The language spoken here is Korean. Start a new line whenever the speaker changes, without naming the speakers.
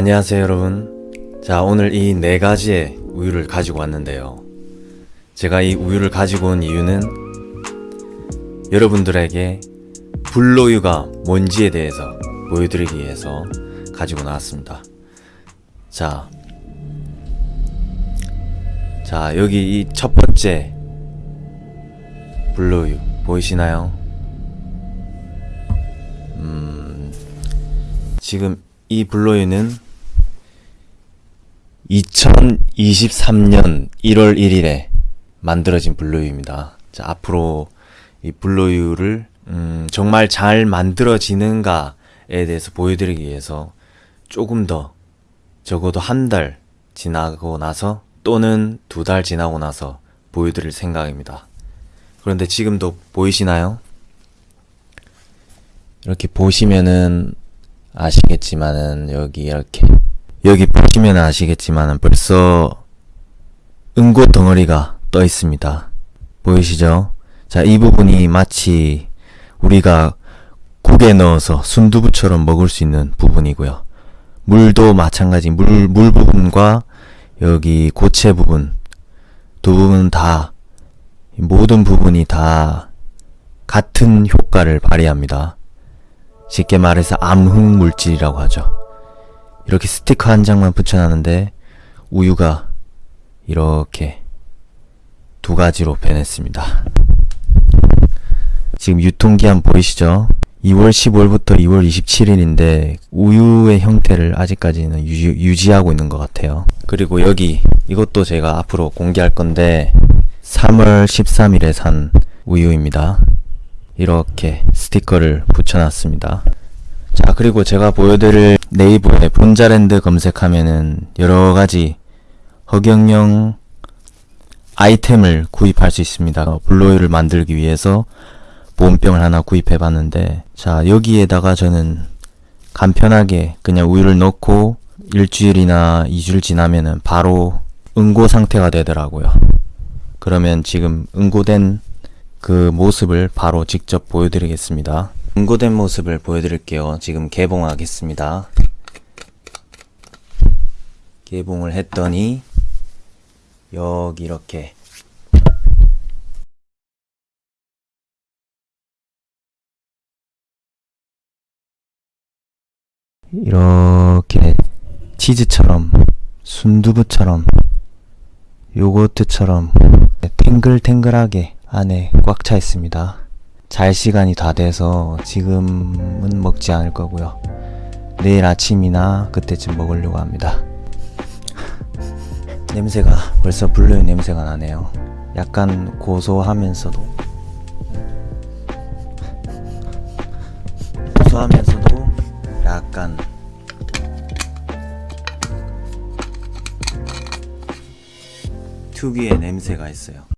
안녕하세요 여러분. 자 오늘 이 네 가지의 우유를 가지고 왔는데요. 제가 이 우유를 가지고 온 이유는 여러분들에게 불로유가 뭔지에 대해서 보여드리기 위해서 가지고 나왔습니다. 자, 자 여기 이 첫 번째 불로유 보이시나요? 음, 지금 이 블로유는 2023년 1월 1일에 만들어진 블로유입니다. 자, 앞으로 이 블로유를 음, 정말 잘 만들어지는가에 대해서 보여드리기 위해서 조금 더 적어도 한 달 지나고 나서 또는 두 달 지나고 나서 보여드릴 생각입니다. 그런데 지금도 보이시나요? 이렇게 보시면은 아시겠지만은 여기 이렇게 여기 보시면 아시겠지만은 벌써 응고 덩어리가 떠 있습니다. 보이시죠? 자, 이 부분이 마치 우리가 국에 넣어서 순두부처럼 먹을 수 있는 부분이고요. 물도 마찬가지 물, 물 부분과 여기 고체 부분 두 부분 다 모든 부분이 다 같은 효과를 발휘합니다. 쉽게 말해서 암흑 물질이라고 하죠. 이렇게 스티커 한 장만 붙여놨는데 우유가 이렇게 두 가지로 변했습니다. 지금 유통기한 보이시죠? 2월 15일부터 2월 27일인데 우유의 형태를 아직까지는 유, 지 하고 있는 것 같아요. 그리고 여기 이것도 제가 앞으로 공개할 건데 3월 13일에 산 우유입니다. 이렇게 스티커를 붙여놨습니다. 자 그리고 제가 보여드릴 네이버에 본자랜드 검색하면은 여러가지 허경영 아이템을 구입할 수 있습니다. 블로이를 만들기 위해서 보온병을 하나 구입해 봤는데 자 여기에다가 저는 간편하게 그냥 우유를 넣고 일주일이나 2주일 지나면은 바로 응고 상태가 되더라고요. 그러면 지금 응고된 그 모습을 바로 직접 보여드리겠습니다. 응고된 모습을 보여드릴게요. 지금 개봉하겠습니다. 개봉을 했더니 여기 이렇게 이렇게 치즈처럼 순두부처럼 요거트처럼 탱글탱글하게 안에 꽉 차 있습니다. 잘 시간이 다 돼서 지금은 먹지 않을 거고요. 내일 아침이나 그때쯤 먹으려고 합니다. 냄새가 벌써 블루의 냄새가 나네요. 약간 고소하면서도 고소하면서도 약간 특유의 냄새가 있어요.